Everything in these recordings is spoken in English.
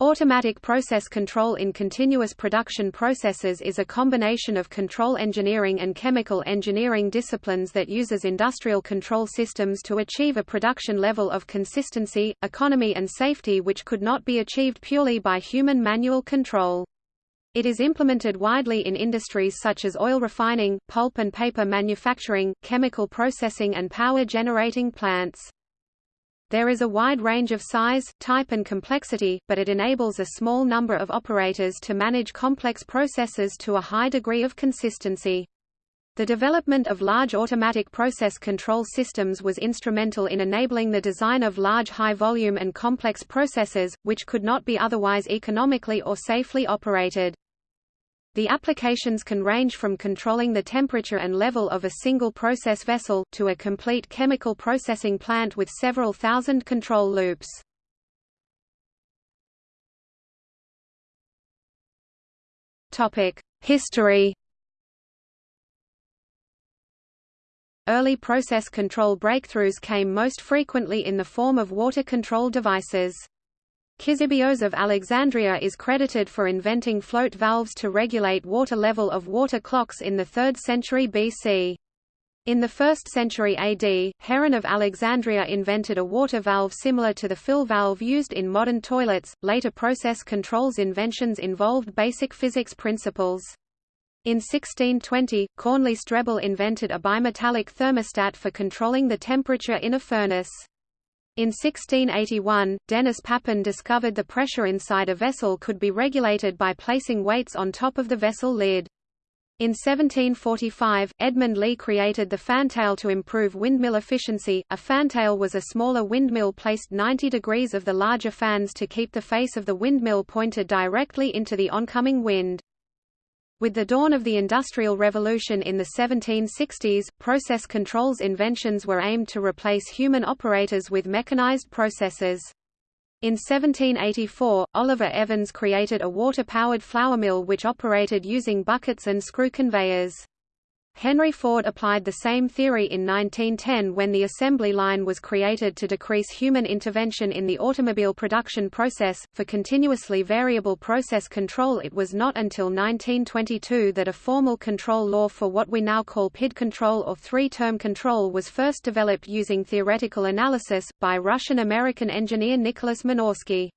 Automatic process control in continuous production processes is a combination of control engineering and chemical engineering disciplines that uses industrial control systems to achieve a production level of consistency, economy and safety which could not be achieved purely by human manual control. It is implemented widely in industries such as oil refining, pulp and paper manufacturing, chemical processing and power generating plants. There is a wide range of size, type and complexity, but it enables a small number of operators to manage complex processes to a high degree of consistency. The development of large automatic process control systems was instrumental in enabling the design of large high-volume and complex processes, which could not be otherwise economically or safely operated. The applications can range from controlling the temperature and level of a single process vessel, to a complete chemical processing plant with several thousand control loops. History Early process control breakthroughs came most frequently in the form of water control devices. Ctesibius of Alexandria is credited for inventing float valves to regulate water level of water clocks in the 3rd century BC. In the 1st century AD, Heron of Alexandria invented a water valve similar to the fill valve used in modern toilets. Later process controls inventions involved basic physics principles. In 1620, Cornelis Drebbel invented a bimetallic thermostat for controlling the temperature in a furnace. In 1681, Denis Papin discovered the pressure inside a vessel could be regulated by placing weights on top of the vessel lid. In 1745, Edmund Lee created the fantail to improve windmill efficiency. A fantail was a smaller windmill placed 90 degrees of the larger fans to keep the face of the windmill pointed directly into the oncoming wind. With the dawn of the Industrial Revolution in the 1760s, process controls inventions were aimed to replace human operators with mechanized processes. In 1784, Oliver Evans created a water-powered flour mill which operated using buckets and screw conveyors. Henry Ford applied the same theory in 1910 when the assembly line was created to decrease human intervention in the automobile production process. For continuously variable process control, it was not until 1922 that a formal control law for what we now call PID control or three term control was first developed using theoretical analysis, by Russian American engineer Nicholas Minorsky.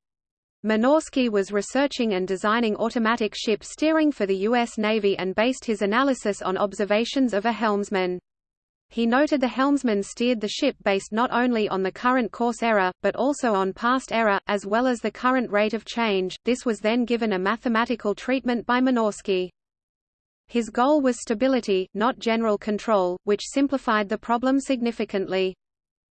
Minorsky was researching and designing automatic ship steering for the U.S. Navy and based his analysis on observations of a helmsman. He noted the helmsman steered the ship based not only on the current course error, but also on past error, as well as the current rate of change. This was then given a mathematical treatment by Minorsky. His goal was stability, not general control, which simplified the problem significantly.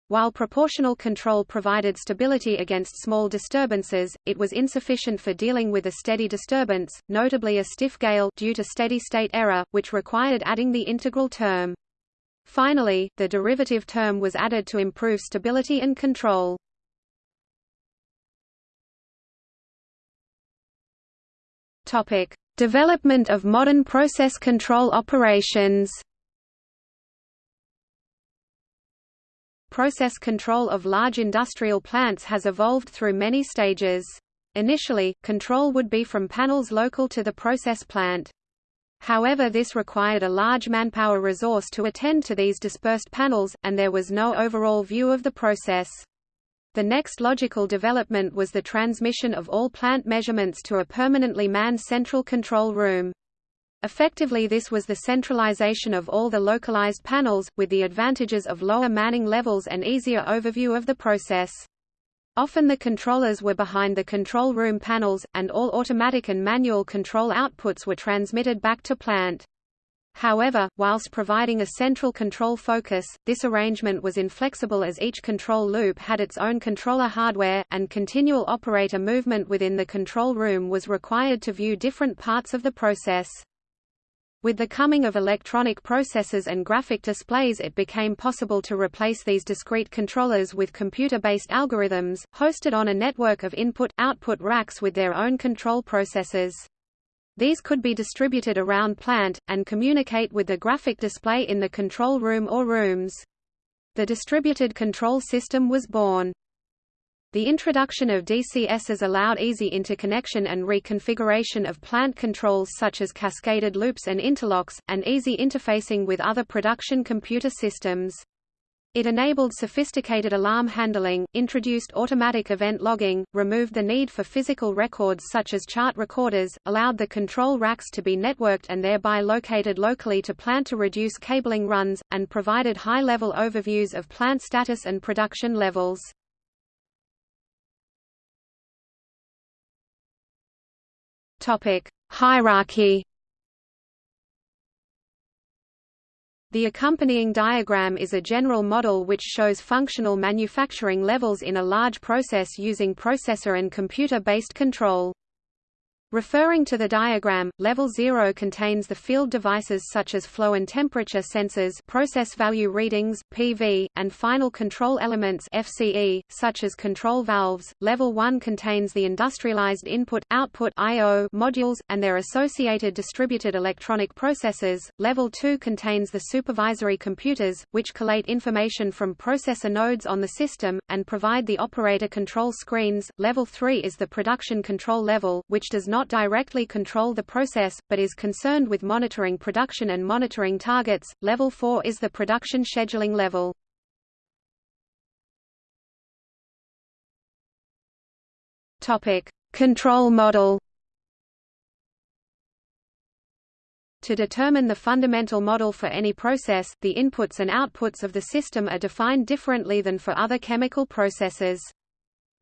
While proportional control provided stability against small disturbances, it was insufficient for dealing with a steady disturbance, notably a stiff gale due to steady-state error, which required adding the integral term. Finally, the derivative term was added to improve stability and control. Topic: Development of modern process control operations. Process control of large industrial plants has evolved through many stages. Initially, control would be from panels local to the process plant. However this required a large manpower resource to attend to these dispersed panels, and there was no overall view of the process. The next logical development was the transmission of all plant measurements to a permanently manned central control room. Effectively this was the centralization of all the localized panels, with the advantages of lower manning levels and easier overview of the process. Often the controllers were behind the control room panels, and all automatic and manual control outputs were transmitted back to plant. However, whilst providing a central control focus, this arrangement was inflexible as each control loop had its own controller hardware, and continual operator movement within the control room was required to view different parts of the process. With the coming of electronic processors and graphic displays it became possible to replace these discrete controllers with computer-based algorithms, hosted on a network of input-output racks with their own control processors. These could be distributed around plant, and communicate with the graphic display in the control room or rooms. The distributed control system was born. The introduction of DCSs allowed easy interconnection and reconfiguration of plant controls such as cascaded loops and interlocks, and easy interfacing with other production computer systems. It enabled sophisticated alarm handling, introduced automatic event logging, removed the need for physical records such as chart recorders, allowed the control racks to be networked and thereby located locally to plant to reduce cabling runs, and provided high-level overviews of plant status and production levels. Hierarchy The accompanying diagram is a general model which shows functional manufacturing levels in a large process using processor and computer-based control. Referring to the diagram, level 0 contains the field devices such as flow and temperature sensors process value readings, PV, and final control elements FCE, such as control valves. Level 1 contains the industrialized input-output modules, and their associated distributed electronic processors. Level 2 contains the supervisory computers, which collate information from processor nodes on the system, and provide the operator control screens. Level 3 is the production control level, which does not not directly control the process, but is concerned with monitoring production and monitoring targets. Level 4 is the production scheduling level. Topic: Control model. To determine the fundamental model for any process, the inputs and outputs of the system are defined differently than for other chemical processes.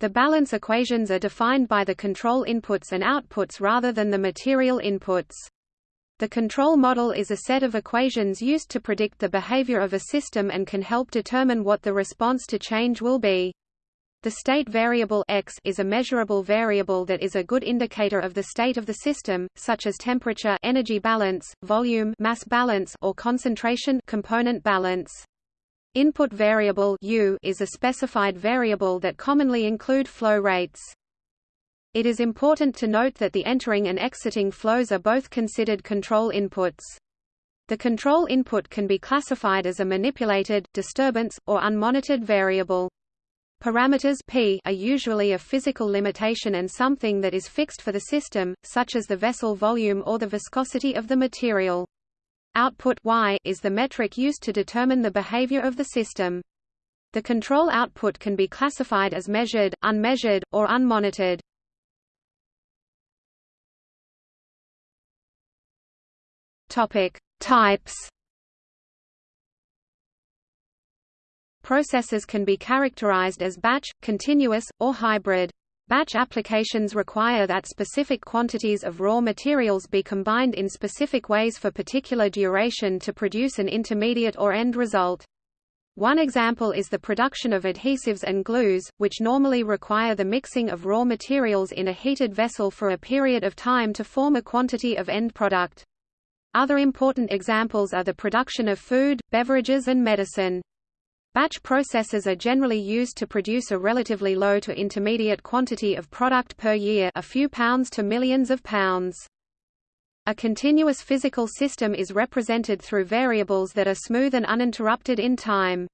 The balance equations are defined by the control inputs and outputs rather than the material inputs. The control model is a set of equations used to predict the behavior of a system and can help determine what the response to change will be. The state variable x is a measurable variable that is a good indicator of the state of the system, such as temperature energy balance, volume mass balance or concentration component balance. Input variable U is a specified variable that commonly include flow rates. It is important to note that the entering and exiting flows are both considered control inputs. The control input can be classified as a manipulated, disturbance, or unmonitored variable. Parameters P are usually a physical limitation and something that is fixed for the system, such as the vessel volume or the viscosity of the material. Output y is the metric used to determine the behavior of the system. The control output can be classified as measured, unmeasured, or unmonitored. Topic: Types. Processes can be characterized as batch, continuous, or hybrid. Batch applications require that specific quantities of raw materials be combined in specific ways for particular duration to produce an intermediate or end result. One example is the production of adhesives and glues, which normally require the mixing of raw materials in a heated vessel for a period of time to form a quantity of end product. Other important examples are the production of food, beverages and medicine. Batch processes are generally used to produce a relatively low to intermediate quantity of product per year a few pounds to millions of pounds. A continuous physical system is represented through variables that are smooth and uninterrupted in time.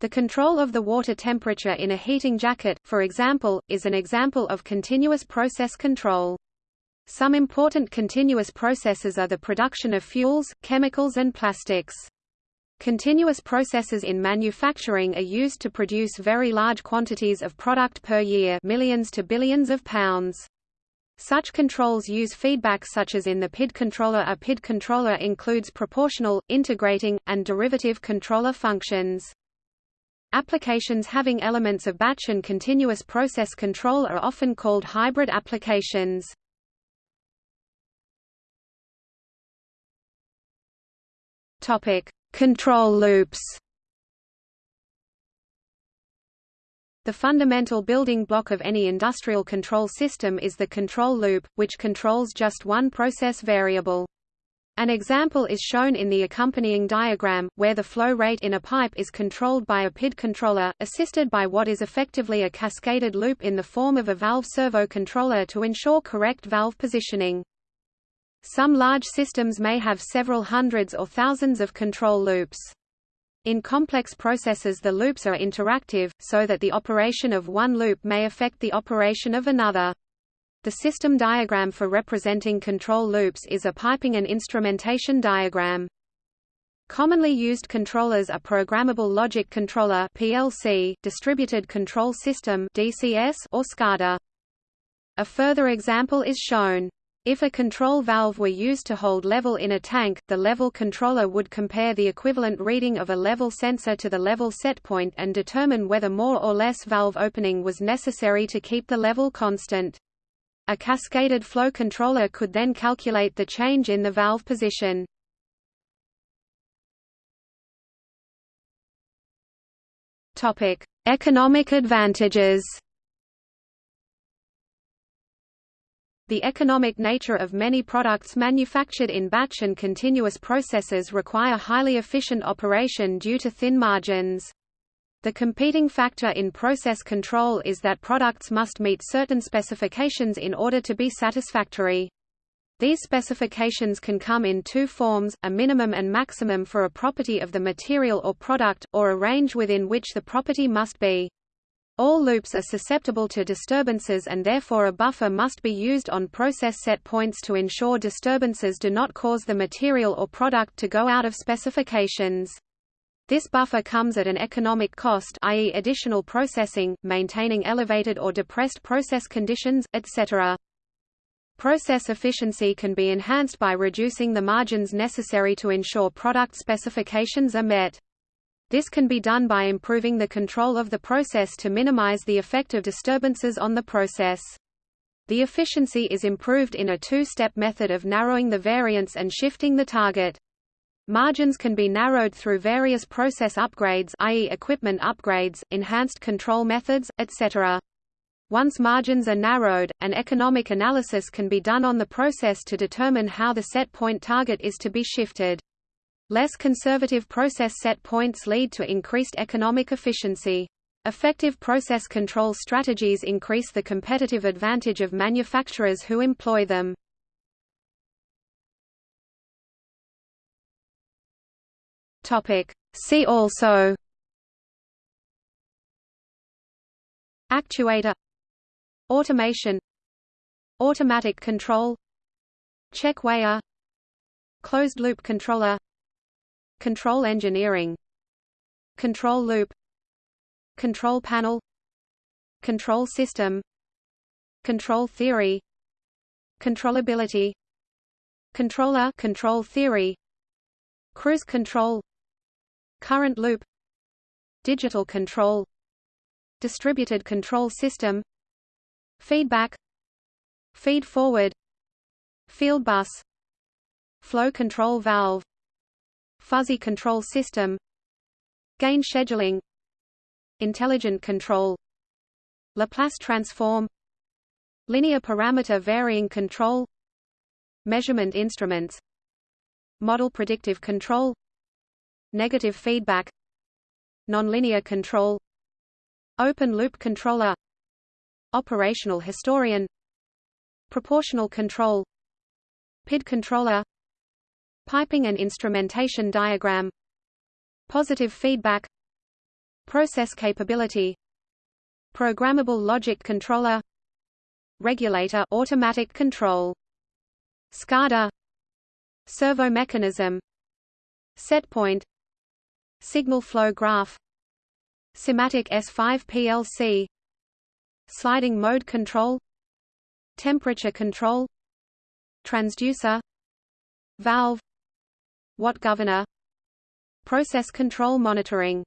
The control of the water temperature in a heating jacket, for example, is an example of continuous process control. Some important continuous processes are the production of fuels, chemicals and plastics. Continuous processes in manufacturing are used to produce very large quantities of product per year millions to billions of pounds. Such controls use feedback such as in the PID controller. A PID controller includes proportional, integrating, and derivative controller functions. Applications having elements of batch and continuous process control are often called hybrid applications. Control loops The fundamental building block of any industrial control system is the control loop, which controls just one process variable. An example is shown in the accompanying diagram, where the flow rate in a pipe is controlled by a PID controller, assisted by what is effectively a cascaded loop in the form of a valve servo controller to ensure correct valve positioning. Some large systems may have several hundreds or thousands of control loops. In complex processes the loops are interactive, so that the operation of one loop may affect the operation of another. The system diagram for representing control loops is a piping and instrumentation diagram. Commonly used controllers are Programmable Logic Controller (PLC), Distributed Control System (DCS), or SCADA. A further example is shown. If a control valve were used to hold level in a tank, the level controller would compare the equivalent reading of a level sensor to the level set point and determine whether more or less valve opening was necessary to keep the level constant. A cascaded flow controller could then calculate the change in the valve position. Topic: Economic advantages. The economic nature of many products manufactured in batch and continuous processes require highly efficient operation due to thin margins. The competing factor in process control is that products must meet certain specifications in order to be satisfactory. These specifications can come in two forms, a minimum and maximum for a property of the material or product, or a range within which the property must be. All loops are susceptible to disturbances and therefore a buffer must be used on process set points to ensure disturbances do not cause the material or product to go out of specifications. This buffer comes at an economic cost i.e. additional processing, maintaining elevated or depressed process conditions, etc. Process efficiency can be enhanced by reducing the margins necessary to ensure product specifications are met. This can be done by improving the control of the process to minimize the effect of disturbances on the process. The efficiency is improved in a two-step method of narrowing the variance and shifting the target. Margins can be narrowed through various process upgrades i.e. equipment upgrades, enhanced control methods, etc. Once margins are narrowed, an economic analysis can be done on the process to determine how the set point target is to be shifted. Less conservative process set points lead to increased economic efficiency. Effective process control strategies increase the competitive advantage of manufacturers who employ them. Topic See also Actuator Automation Automatic control Check-weigher Closed-loop controller Control engineering Control loop Control panel Control system Control theory Controllability Controller control theory Cruise control Current loop Digital control Distributed control system Feedback Feed forward Field bus Flow control valve Fuzzy control system Gain scheduling Intelligent control Laplace transform Linear parameter varying control Measurement instruments Model predictive control Negative feedback Nonlinear control Open loop controller Operational historian Proportional control PID controller Piping and instrumentation diagram Positive feedback Process capability Programmable logic controller Regulator automatic control SCADA Servo mechanism Setpoint Signal flow graph SIMATIC S5 PLC Sliding mode control Temperature control Transducer Valve Watt governor? Process control monitoring